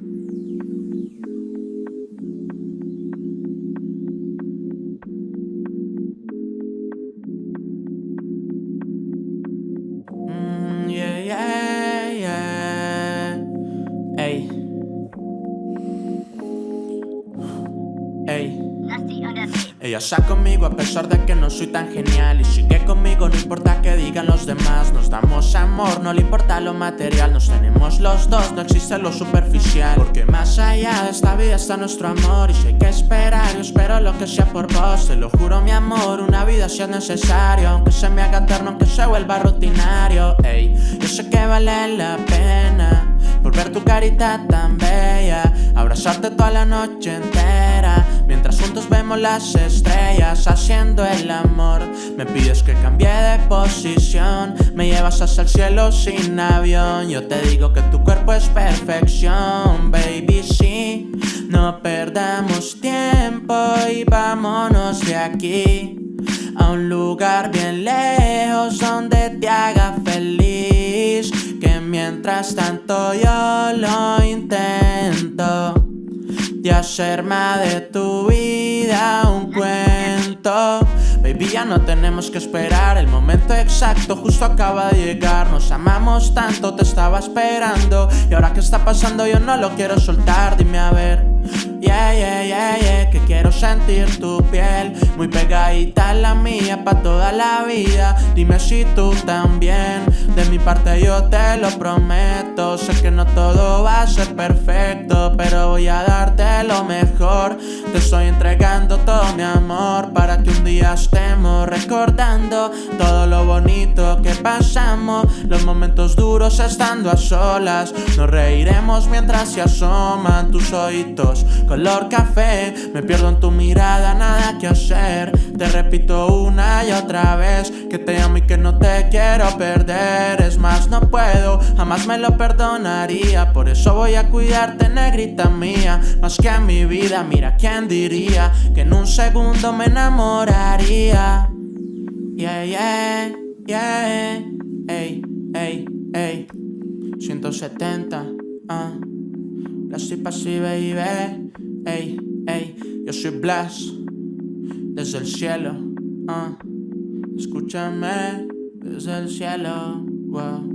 Mm, yeah, yeah, yeah. Ey. Ey. Ella está conmigo a pesar de que no soy tan genial. Y sigue conmigo, no importa que digan los demás. Nos damos amor, no le importa lo material. Nos tenemos los dos, no existe lo superficial. Porque más allá de esta vida está nuestro amor. Y si hay que esperar, yo espero lo que sea por vos. Te lo juro mi amor, una vida si es necesario. Aunque se me haga eterno, aunque se vuelva rutinario. Ey, yo sé que vale la pena Por ver tu carita tan bella. Abrazarte toda la noche entera Las estrellas haciendo el amor. Me pides que cambie de posición. Me llevas hasta el cielo sin avión. Yo te digo que tu cuerpo es perfección Baby, sí. No perdamos tiempo y vámonos de aquí. A un lugar bien lejos donde te haga feliz. Que mientras tanto yo lo intento hacerme de tu vida un cuento. Baby, ya no tenemos que esperar El momento exacto justo acaba de llegar. Nos amamos tanto, te estaba esperando. Y ahora que está pasando yo no lo quiero soltar. Dime a ver Yeah, yeah, yeah, yeah Que quiero sentir tu piel Muy pegadita la mía pa' toda la vida. Dime si tú también De mi parte yo te lo prometo Sé que no todo va a ser perfecto Pero voy a darte lo mejor. Te estoy entregando todo mi amor Para que un día estemos recordando Todo lo bonito que pasamos. Los momentos duros estando a solas Nos reiremos mientras se asoman tus oídos color café. Me pierdo en tu mirada, nada que hacer. Te repito una y otra vez Que te amo y que no te quiero perder. Es más, no puedo, jamás me lo Por eso voy a cuidarte, negrita mía Más que a mi vida, mira quién diría Que en un segundo me enamoraría. Yeah, yeah, yeah. Ey, ey, ey. 170, ah. Así y baby. Ey, ey, yo soy Blas Desde el cielo uh. Escúchame Desde el cielo wow.